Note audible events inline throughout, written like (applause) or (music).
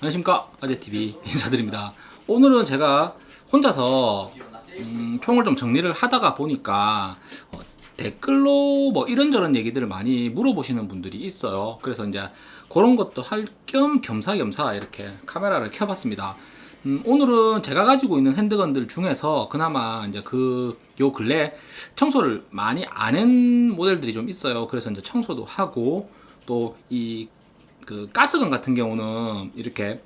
안녕하십니까. 아재TV (laughs) 인사드립니다. 오늘은 제가 혼자서 음, 총을 좀 정리를 하다가 보니까 어, 댓글로 뭐 이런저런 얘기들을 많이 물어보시는 분들이 있어요. 그래서 이제 그런 것도 할 겸 겸사겸사 이렇게 카메라를 켜봤습니다. 음, 오늘은 제가 가지고 있는 핸드건들 중에서 그나마 이제 그 요 근래 청소를 많이 안 한 모델들이 좀 있어요. 그래서 이제 청소도 하고 또 이 그 가스건 같은 경우는 이렇게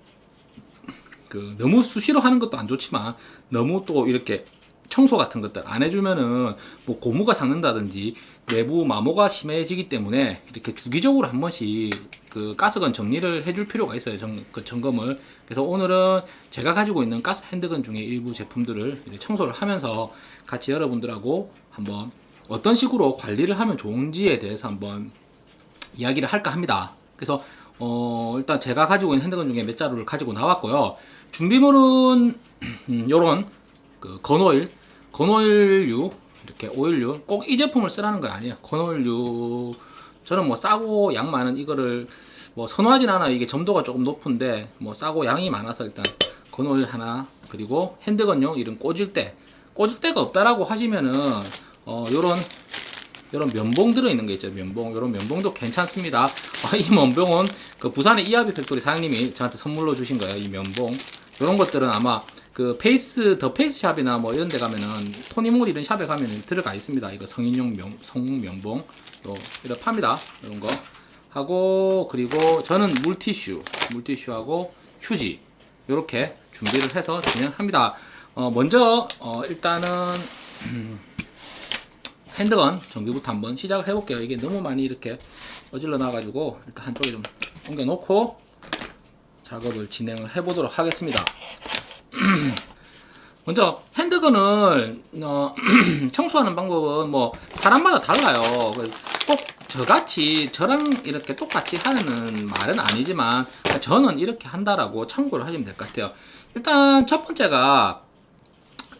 그 너무 수시로 하는 것도 안 좋지만 너무 또 이렇게 청소 같은 것들 안 해주면은 뭐 고무가 삭는다든지 내부 마모가 심해지기 때문에 이렇게 주기적으로 한 번씩 그 가스건 정리를 해줄 필요가 있어요. 정, 그 점검을. 그래서 오늘은 제가 가지고 있는 가스 핸드건 중에 일부 제품들을 청소를 하면서 같이 여러분들하고 한번 어떤 식으로 관리를 하면 좋은지에 대해서 한번 이야기를 할까 합니다. 그래서 어, 일단 제가 가지고 있는 핸드건 중에 몇 자루를 가지고 나왔고요. 준비물은 (clears throat) 음, 요런 그 건오일, 건오일류 이렇게 오일류 꼭 이 제품을 쓰라는 건 아니에요. 건오일류 저는 뭐 싸고 양 많은 이거를 뭐 선호하진 않아요. 이게 점도가 조금 높은데 뭐 싸고 양이 많아서 일단 건오일 하나 그리고 핸드건용 이런 꽂을 때 꼬질대가 없다라고 하시면은 어 요런 이런 면봉 들어있는 게 있죠 면봉 이런 면봉도 괜찮습니다 아, 이 면봉은 그 부산의 이하비 팩토리 사장님이 저한테 선물로 주신 거예요 이 면봉. 이런 것들은 아마 그 페이스 더 페이스 샵이나 뭐 이런 데 가면은 토니모리 이런 샵에 가면은 들어가 있습니다. 이거 성인용 면, 성면봉. 또 이렇게 팝니다. 이런 거. 하고 그리고 저는 물티슈 물티슈하고 휴지. 이렇게 준비를 해서 진행합니다. 어, 먼저 어, 일단은 (clears throat) 핸드건 정비부터 한번 시작을 해볼게요. 이게 너무 많이 이렇게 어질러 놔가지고 일단 한쪽에 좀 옮겨 놓고 작업을 진행을 해 보도록 하겠습니다. (clears throat) 먼저 핸드건을 어, (clears throat) 청소하는 방법은 뭐 사람마다 달라요. 꼭 저같이 저랑 이렇게 똑같이 하는 말은 아니지만 저는 이렇게 한다라고 참고를 하시면 될 것 같아요. 일단 첫 번째가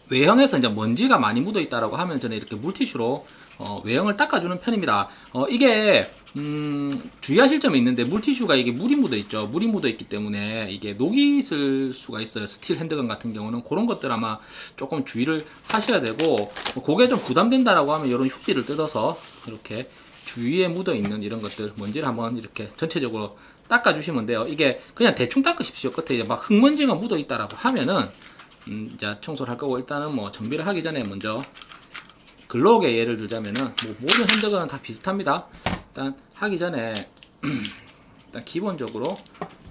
외형에서 이제 먼지가 많이 묻어 있다라고 하면 저는 이렇게 물티슈로 어, 외형을 닦아주는 편입니다. 어, 이게 음, 주의하실 점이 있는데 물티슈가 이게 물이 묻어 있죠. 물이 묻어 있기 때문에 이게 녹이 있을 수가 있어요. 스틸 handgun 같은 경우는 그런 것들 아마 조금 주의를 하셔야 되고 뭐 그게 좀 부담된다라고 하면 이런 휴지를 뜯어서 이렇게 주위에 묻어 있는 이런 것들 먼지를 한번 이렇게 전체적으로 닦아 주시면 돼요. 이게 그냥 대충 닦으십시오. 끝에 막 흙먼지가 묻어 있다라고 하면은 음, 이제 청소를 할 거고 일단은 뭐 정비를 하기 전에 먼저 글록에 예를 들자면은 뭐 모든 핸드건은 다 비슷합니다. 일단 하기 전에 (clears throat) 일단 기본적으로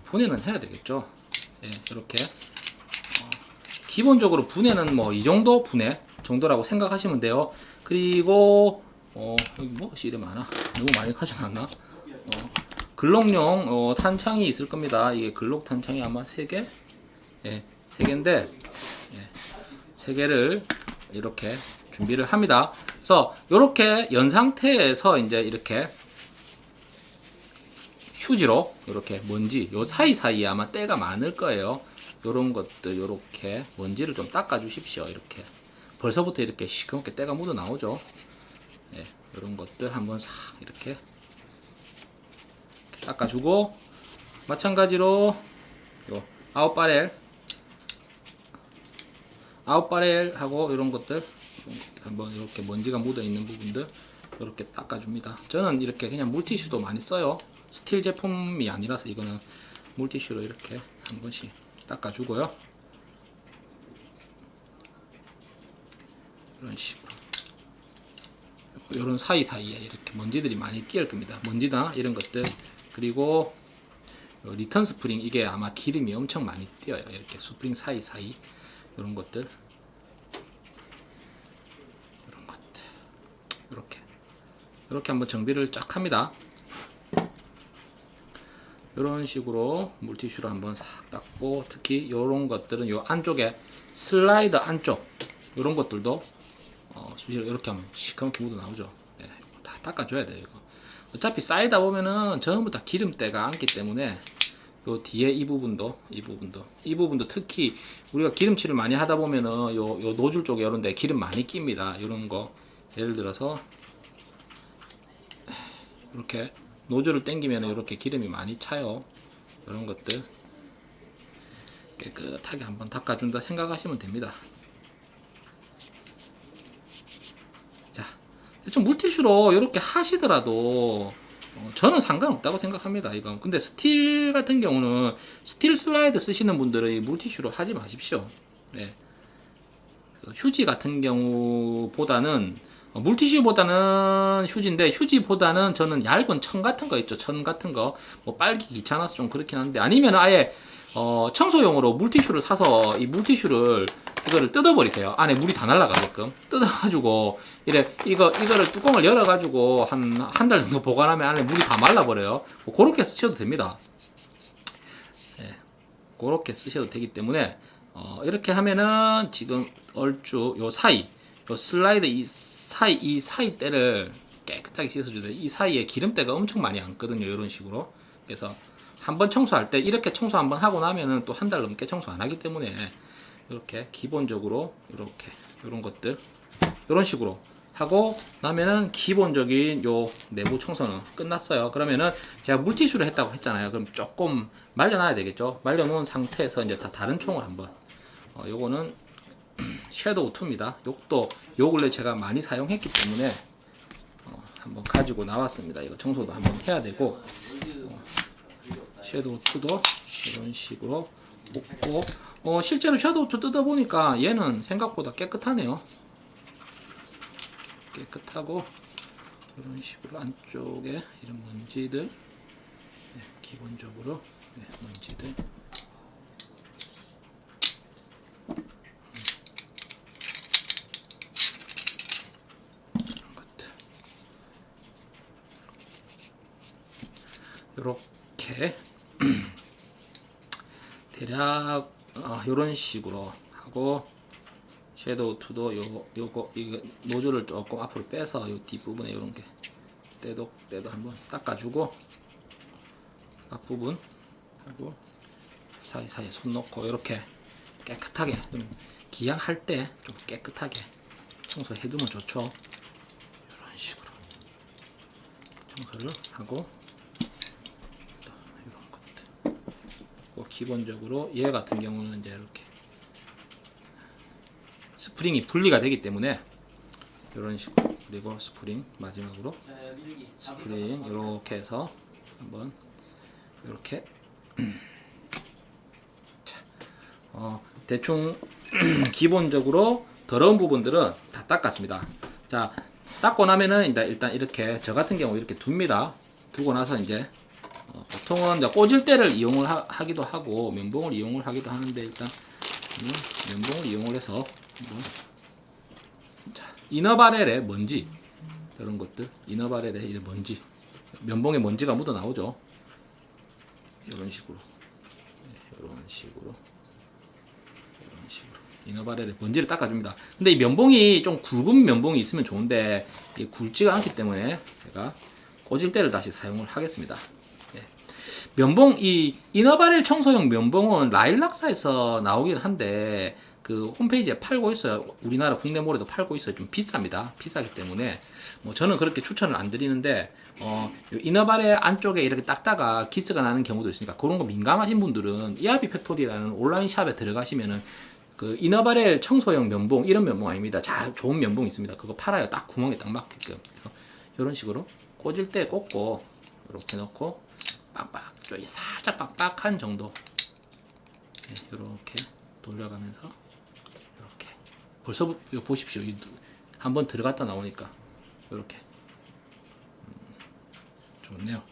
분해는 해야 되겠죠. 예, 이렇게 어, 기본적으로 분해는 뭐 이 정도 분해 정도라고 생각하시면 돼요. 그리고 어, 여기 뭐이 이래 많아? 너무 많이 가져놨나? 어, 글록용 어, 탄창이 있을 겁니다. 이게 글록 탄창이 아마 3개? 예, 3개인데 예, 3개를 이렇게 준비를 합니다. 그래서 이렇게 연 상태에서 이제 이렇게 휴지로 이렇게 먼지 요 사이사이에 아마 때가 많을 거예요. 요런 것들 요렇게 먼지를 좀 닦아 주십시오. 이렇게 벌써부터 이렇게 시커멓게 때가 묻어 나오죠. 예, 요런 것들 한번 싹 이렇게 닦아주고 마찬가지로 요 out barrel out barrel하고 이런 것들 한번 이렇게 먼지가 묻어 있는 부분들 이렇게 닦아줍니다. 저는 이렇게 그냥 물티슈도 많이 써요. 스틸 제품이 아니라서 이거는 물티슈로 이렇게 한 번씩 닦아주고요. 이런 식으로. 이런 사이사이에 이렇게 먼지들이 많이 끼을 겁니다. 먼지나 이런 것들. 그리고 return spring 이게 아마 기름이 엄청 많이 껴요. 이렇게 스프링 사이사이 이런 것들. 이렇게. 이렇게 한번 정비를 쫙 합니다. 이런 식으로 물티슈로 한번 싹 닦고 특히 이런 것들은 요 안쪽에 슬라이더 안쪽 이런 것들도 어, 수시로 이렇게 하면 시커멓게 묻어 나오죠. 네, 다 닦아줘야 돼요 이거. 어차피 쌓이다 보면은 전부 다 기름때가 앉기 때문에 요 뒤에 이 부분도 이 부분도. 이 부분도 특히 우리가 기름칠을 많이 하다 보면은 요, 요 노즐 쪽에 이런 데 기름 많이 낍니다. 이런 거. 예를 들어서 이렇게 노즐을 당기면 이렇게 기름이 많이 차요. 이런 것들. 깨끗하게 한번 닦아준다 생각하시면 됩니다. 자, 좀 물티슈로 이렇게 하시더라도 어, 저는 상관없다고 생각합니다. 이건 근데 스틸 같은 경우는 스틸 슬라이드 쓰시는 분들은 이 물티슈로 하지 마십시오. 네. 휴지 같은 경우보다는 어, 물티슈보다는 휴지인데 휴지보다는 저는 얇은 천 같은 거 있죠. 천 같은 거뭐 빨기 귀찮아서 좀 그렇긴 한데 아니면 아예 어, 청소용으로 물티슈를 사서 이 물티슈를 이거를 뜯어버리세요. 안에 물이 다 날아가게끔 뜯어가지고 이래 이거 이거를 뚜껑을 열어가지고 한 한 달 정도 보관하면 안에 물이 다 말라버려요. 뭐 그렇게 쓰셔도 됩니다. 예, 그렇게 쓰셔도 되기 때문에 어, 이렇게 하면은 지금 얼추 요 사이 요 슬라이드 이 사이 이 사이 때를 깨끗하게 씻어주세요. 이 사이에 기름때가 엄청 많이 앉거든요. 이런 식으로 그래서 한번 청소할 때 이렇게 청소 한번 하고 나면은 또 한 달 넘게 청소 안 하기 때문에 이렇게 기본적으로 이렇게 이런 것들 이런 식으로 하고 나면은 기본적인 요 내부 청소는 끝났어요. 그러면은 제가 물티슈를 했다고 했잖아요. 그럼 조금 말려놔야 되겠죠. 말려놓은 상태에서 이제 다 다른 총을 한번 어, 요거는 (clears throat) 섀도우 2입니다. 요것도 요 근래 제가 많이 사용했기 때문에 어, 한번 가지고 나왔습니다. 이거 청소도 한번 해야 되고 어, 섀도우 2도 이런 식으로 뽑고 어, 실제로 섀도우 2 뜯어보니까 얘는 생각보다 깨끗하네요. 깨끗하고 이런 식으로 안쪽에 이런 먼지들 네, 기본적으로 네, 먼지들 이렇게 대략 어, 이런 식으로 하고 섀도우 2도 요 요거 이거 노즐을 조금 앞으로 빼서 요 뒷부분에 이런 게 때도 때도 한번 닦아주고 앞부분 하고 사이사이에 손 넣고 이렇게 깨끗하게 좀 기양할 때 좀 깨끗하게 청소해두면 좋죠. 이런 식으로 청소를 하고 또 이런 것들 그 기본적으로 얘 같은 경우는 이제 이렇게 스프링이 분리가 되기 때문에 이런 식으로 그리고 스프링 마지막으로 스프링 이렇게 해서 한번 이렇게 (clears throat) 자, 어, 대충 (clears throat) 기본적으로 더러운 부분들은 다 닦았습니다. 자 닦고 나면은 일단 이렇게 저 같은 경우 이렇게 둡니다. 두고 나서 이제 어, 보통은 꼬질대를 이용을 하, 기도 하고 면봉을 이용을 하기도 하는데 일단 음, 면봉을 이용을 해서 자, 이너바렐의 먼지 이런 것들 이너바렐의 이 먼지 면봉에 먼지가 묻어 나오죠. 이런 식으로 네, 이런 식으로 이런 식으로 이너바렐의 먼지를 닦아줍니다. 근데 이 면봉이 좀 굵은 면봉이 있으면 좋은데 이 굵지가 않기 때문에 제가 꽂을 때를 다시 사용을 하겠습니다. 예. 면봉 이 inner barrel 청소용 면봉은 라일락스에서 나오긴 한데 그 홈페이지에 팔고 있어요. 우리나라 국내 몰에도 팔고 있어요. 좀 비쌉니다. 비싸기 때문에 뭐 저는 그렇게 추천을 안 드리는데 어, 요 inner barrel 안쪽에 이렇게 닦다가 기스가 나는 경우도 있으니까 그런 거 민감하신 분들은 이하비 팩토리라는 온라인 샵에 들어가시면은 그 inner barrel 청소용 면봉 이런 면봉 아닙니다. 자 좋은 면봉 있습니다. 그거 팔아요. 딱 구멍에 딱 맞게끔. 그래서 이런 식으로 꽂을 때 꽂고 이렇게 넣고 빡빡 좀 살짝 빡빡한 정도 네, 이렇게 돌려가면서 이렇게 벌써 이거 보십시오. 한번 들어갔다 나오니까 이렇게 음, 좋네요.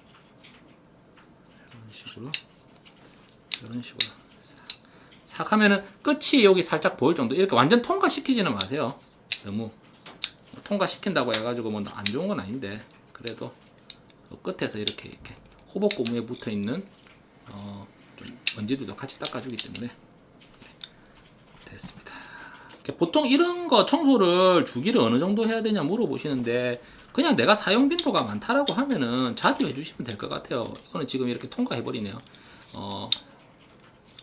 이런 식으로 이런 식으로 싹 하면은 끝이 여기 살짝 보일 정도 이렇게 완전 통과시키지는 마세요. 너무 통과시킨다고 해가지고 뭐 안 좋은 건 아닌데 그래도 그 끝에서 이렇게 이렇게 호복 고무에 붙어 있는 어, 좀 먼지들도 같이 닦아주기 때문에 네, 됐습니다. 보통 이런 거 청소를 주기를 어느 정도 해야 되냐 물어보시는데 그냥 내가 사용 빈도가 많다라고 하면은 자주 해주시면 될 것 같아요. 이거는 지금 이렇게 통과해버리네요. 어,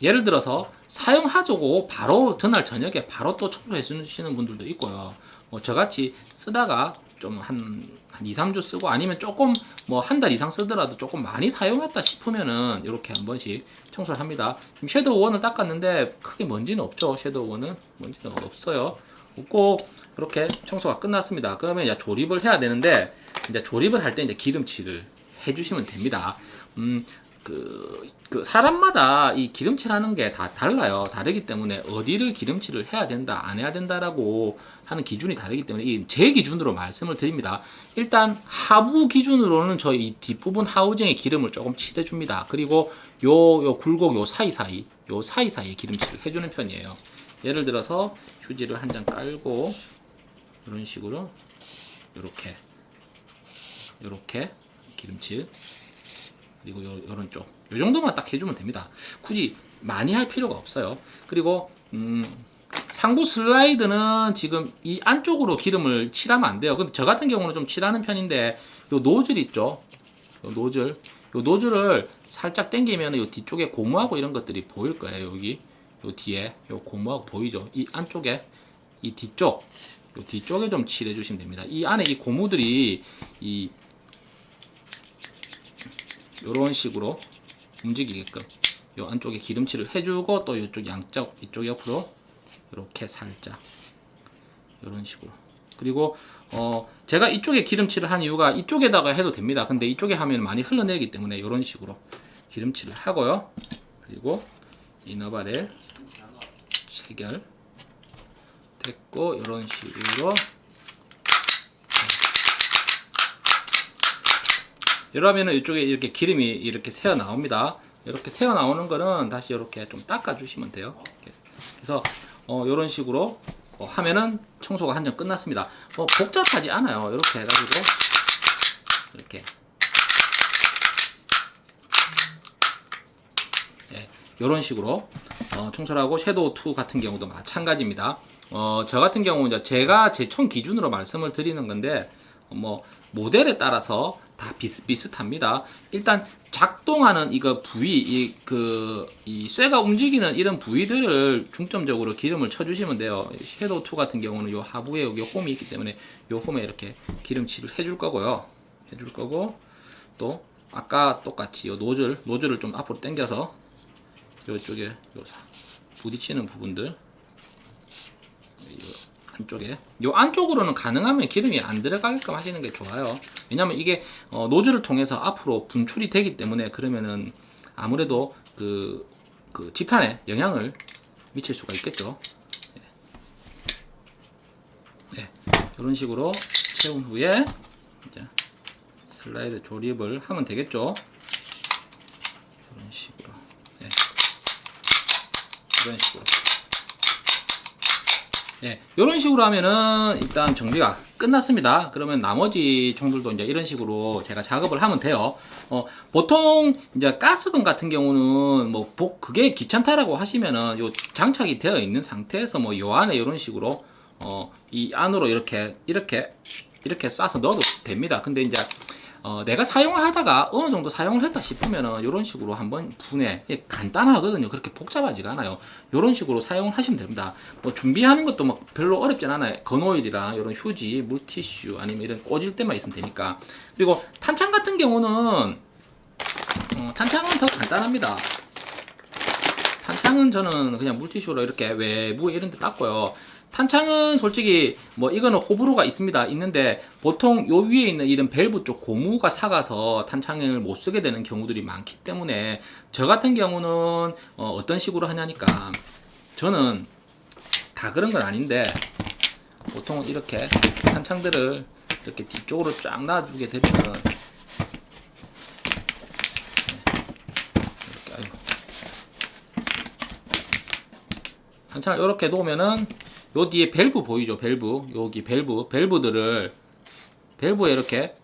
예를 들어서 사용하자고 바로 전날 저녁에 바로 또 청소해 주시는 분들도 있고요. 뭐 저같이 쓰다가 좀한 한 2, 3주 쓰고 아니면 조금 뭐 한 달 이상 쓰더라도 조금 많이 사용했다 싶으면은 이렇게 한 번씩 청소를 합니다. 지금 섀도우 원을 닦았는데 크게 먼지는 없죠. 섀도우 원은 먼지는 없어요. 없고 이렇게 청소가 끝났습니다. 그러면 이제 조립을 해야 되는데 이제 조립을 할 때 이제 기름칠을 해주시면 됩니다. 음, 그, 그 사람마다 이 기름칠하는 게 다 달라요. 다르기 때문에 어디를 기름칠을 해야 된다, 안 해야 된다라고 하는 기준이 다르기 때문에 이 제 기준으로 말씀을 드립니다. 일단 하부 기준으로는 저희 이 뒷부분 하우징에 기름을 조금 칠해 줍니다. 그리고 요, 요 굴곡 요 사이사이, 요 사이사이에 기름칠을 해 주는 편이에요. 예를 들어서 휴지를 한 장 깔고 이런 식으로 이렇게 이렇게 기름칠 그리고 요, 요런 쪽. 요 정도만 딱 해주면 됩니다. 굳이 많이 할 필요가 없어요. 그리고, 음, 상부 슬라이드는 지금 이 안쪽으로 기름을 칠하면 안 돼요. 근데 저 같은 경우는 좀 칠하는 편인데, 요 노즐 있죠? 요 노즐. 요 노즐을 살짝 당기면 요 뒤쪽에 고무하고 이런 것들이 보일 거예요. 여기. 요 뒤에. 요 고무하고 보이죠? 이 안쪽에. 이 뒤쪽. 요 뒤쪽에 좀 칠해 주시면 됩니다. 이 안에 이 고무들이 이 이런 식으로 움직이게끔 요 안쪽에 기름칠을 해주고 또 이쪽 양쪽 이쪽 옆으로 이렇게 살짝 이런 식으로. 그리고 어 제가 이쪽에 기름칠을 한 이유가 이쪽에다가 해도 됩니다. 근데 이쪽에 하면 많이 흘러내리기 때문에 이런 식으로 기름칠을 하고요. 그리고 이너바렐 체결 됐고 이런 식으로 이러면은 이쪽에 이렇게 기름이 이렇게 새어 나옵니다. 이렇게 새어 나오는 거는 다시 이렇게 좀 닦아 주시면 돼요. 그래서 어, 이런 식으로 어, 하면은 청소가 한점 끝났습니다. 뭐 복잡하지 않아요. 이렇게 해가지고 이렇게 예, 이런 식으로 어, 청소를 하고 섀도우 2 같은 경우도 마찬가지입니다. 어, 저 같은 경우 이제 제가 제 총 기준으로 말씀을 드리는 건데 어, 뭐 모델에 따라서 다 비슷비슷합니다. 일단 작동하는 이거 부위, 이 그 이 쇠가 움직이는 이런 부위들을 중점적으로 기름을 쳐 주시면 돼요. 섀도우 2 같은 경우는 요 하부에 여기 홈이 있기 때문에 요 홈에 이렇게 기름칠을 해줄 거고요. 해줄 거고 또 아까 똑같이 요 노즐 노즐을 좀 앞으로 당겨서 요쪽에 요 부딪히는 부분들 요 안쪽에 요 안쪽으로는 가능하면 기름이 안 들어가게끔 하시는 게 좋아요 왜냐면 이게 어, 노즐을 통해서 앞으로 분출이 되기 때문에 그러면은 아무래도 그, 그 집탄에 영향을 미칠 수가 있겠죠 네. 네. 이런 식으로 채운 후에 슬라이드 조립을 하면 되겠죠 이런 식으로 네. 이런 식으로 예, 이런 식으로 하면은 일단 정비가 끝났습니다. 그러면 나머지 총들도 이제 이런 식으로 제가 작업을 하면 돼요. 어, 보통 이제 가스건 같은 경우는 뭐 복, 그게 귀찮다라고 하시면은 요 장착이 되어 있는 상태에서 뭐 요 안에 이런 식으로 어, 이 안으로 이렇게 이렇게 이렇게 싸서 넣어도 됩니다. 근데 이제 어, 내가 사용을 하다가 어느 정도 사용을 했다 싶으면은 이런 식으로 한번 분해. 간단하거든요. 그렇게 복잡하지가 않아요. 이런 식으로 사용을 하시면 됩니다. 뭐 준비하는 것도 막 별로 어렵진 않아요. 건오일이랑 이런 휴지 물티슈 아니면 이런 꽂을 때만 있으면 되니까. 그리고 탄창 같은 경우는 어, 탄창은 더 간단합니다. 탄창은 저는 그냥 물티슈로 이렇게 외부에 이런 데 닦고요 탄창은 솔직히 뭐 이거는 호불호가 있습니다. 있는데 보통 요 위에 있는 이런 밸브 쪽 고무가 사가서 탄창을 못 쓰게 되는 경우들이 많기 때문에 저 같은 경우는 어, 떤 식으로 하냐니까 저는 다 그런 건 아닌데 보통 이렇게 탄창들을 이렇게 뒤쪽으로 쫙 놔주게 되면 탄창을 이렇게 놓으면은 요 뒤에 밸브 보이죠? 밸브. 여기 밸브. 밸브들을 밸브에 이렇게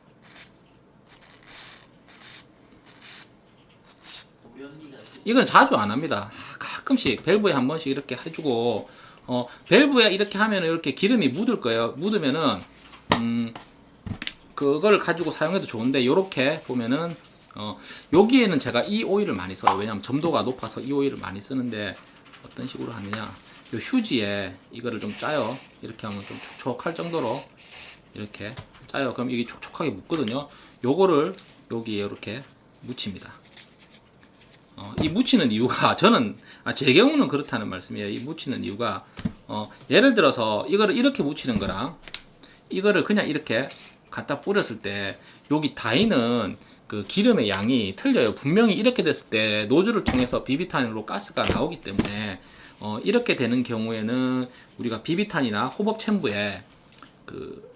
이건 자주 안 합니다. 가끔씩 밸브에 한 번씩 이렇게 해주고 어 밸브에 이렇게 하면 이렇게 기름이 묻을 거예요. 묻으면은 음 그걸 가지고 사용해도 좋은데 이렇게 보면은 어 여기에는 제가 이 오일을 많이 써요. 왜냐면 점도가 높아서 이 오일을 많이 쓰는데 어떤 식으로 하느냐. 요 휴지에 이거를 좀 짜요 이렇게 하면 좀 촉촉할 정도로 이렇게 짜요. 그럼 이게 촉촉하게 묻거든요. 요거를 여기에 이렇게 묻힙니다. 어, 이 묻히는 이유가 (laughs) 저는 아, 제 경우는 그렇다는 말씀이에요. 이 묻히는 이유가 어, 예를 들어서 이거를 이렇게 묻히는 거랑 이거를 그냥 이렇게 갖다 뿌렸을 때 여기 다이는 그 기름의 양이 틀려요. 분명히 이렇게 됐을 때 노즐을 통해서 비비탄으로 가스가 나오기 때문에 어, 이렇게 되는 경우에는 우리가 비비탄이나 호법 챔브에 그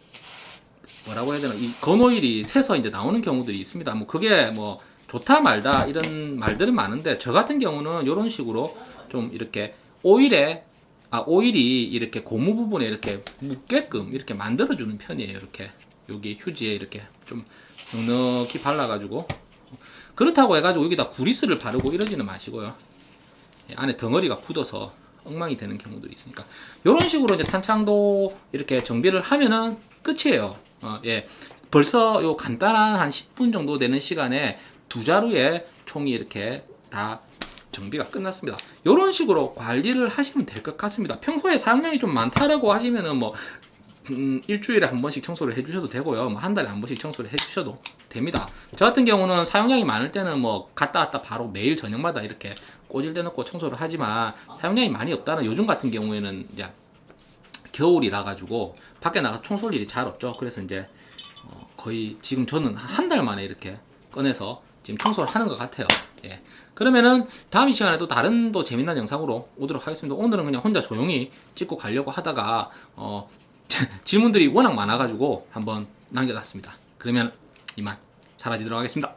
뭐라고 해야 되나 이 건오일이 새서 이제 나오는 경우들이 있습니다. 뭐 그게 뭐 좋다 말다 이런 말들은 많은데 저 같은 경우는 이런 식으로 좀 이렇게 오일에 아 오일이 이렇게 고무 부분에 이렇게 묻게끔 이렇게 만들어 주는 편이에요. 이렇게 여기 휴지에 이렇게 좀 넉넉히 발라가지고 그렇다고 해가지고 여기다 구리스를 바르고 이러지는 마시고요. 예, 안에 덩어리가 굳어서 엉망이 되는 경우들이 있으니까 이런 식으로 이제 탄창도 이렇게 정비를 하면은 끝이에요. 어, 예. 벌써 요 간단한 한 10분 정도 되는 시간에 두 자루의 총이 이렇게 다 정비가 끝났습니다. 이런 식으로 관리를 하시면 될 것 같습니다. 평소에 사용량이 좀 많다라고 하시면은 뭐 음, 일주일에 한 번씩 청소를 해주셔도 되고요. 뭐 한 달에 한 번씩 청소를 해주셔도 됩니다. 저 같은 경우는 사용량이 많을 때는 뭐 갔다 왔다 바로 매일 저녁마다 이렇게 꼬질대 놓고 청소를 하지만 사용량이 많이 없다는 요즘 같은 경우에는 이제 겨울이라 가지고 밖에 나가 서 청소할 일이 잘 없죠. 그래서 이제 어, 거의 지금 저는 한 달 만에 이렇게 꺼내서 지금 청소를 하는 것 같아요. 예. 그러면은 다음 이 시간에 또 다른 또 재미난 영상으로 오도록 하겠습니다. 오늘은 그냥 혼자 조용히 찍고 가려고 하다가 어, (laughs) 질문들이 워낙 많아 가지고 한번 남겨놨습니다. 그러면 이만 사라지도록 하겠습니다.